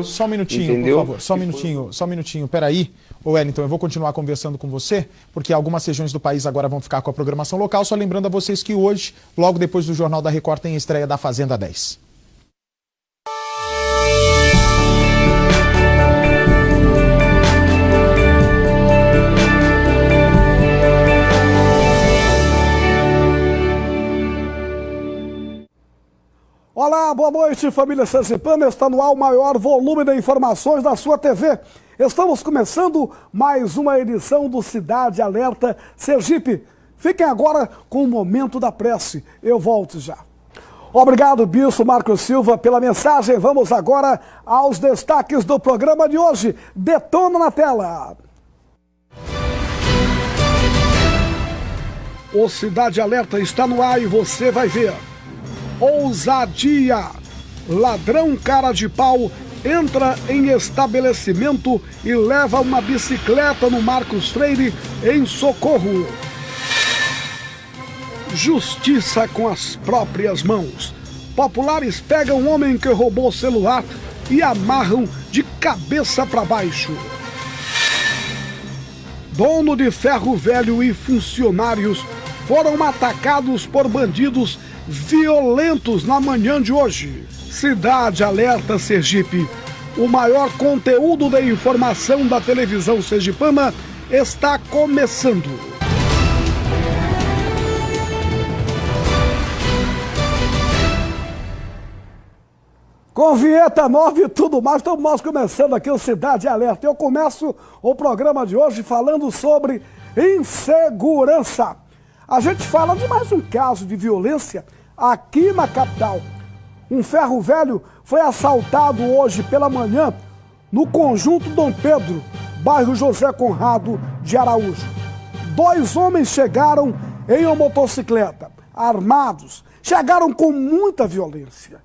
Só um minutinho, Entendeu? por favor. Só um minutinho, só um minutinho. Peraí. Ô Wellington, eu vou continuar conversando com você, porque algumas regiões do país agora vão ficar com a programação local. Só lembrando a vocês que hoje, logo depois do Jornal da Record, tem a estreia da Fazenda 10. Olá, boa noite, família Sergipana. Está no ar o maior volume de informações da sua TV. Estamos começando mais uma edição do Cidade Alerta Sergipe. Fiquem agora com o momento da prece. Eu volto já. Obrigado, Bispo Marcos Silva, pela mensagem. Vamos agora aos destaques do programa de hoje. Detona na tela. O Cidade Alerta está no ar e você vai ver. Ousadia! Ladrão cara de pau entra em estabelecimento e leva uma bicicleta no Marcos Freire em socorro. Justiça com as próprias mãos. Populares pegam um homem que roubou celular e amarram de cabeça para baixo. Dono de ferro velho e funcionários foram atacados por bandidos violentos na manhã de hoje. Cidade Alerta Sergipe. O maior conteúdo de informação da televisão sergipana está começando. Com vinheta nova e tudo mais, estamos nós começando aqui o Cidade Alerta. Eu começo o programa de hoje falando sobre insegurança. A gente fala de mais um caso de violência aqui na capital. Um ferro velho foi assaltado hoje pela manhã no conjunto Dom Pedro, bairro José Conrado de Araújo. Dois homens chegaram em uma motocicleta, armados, chegaram com muita violência.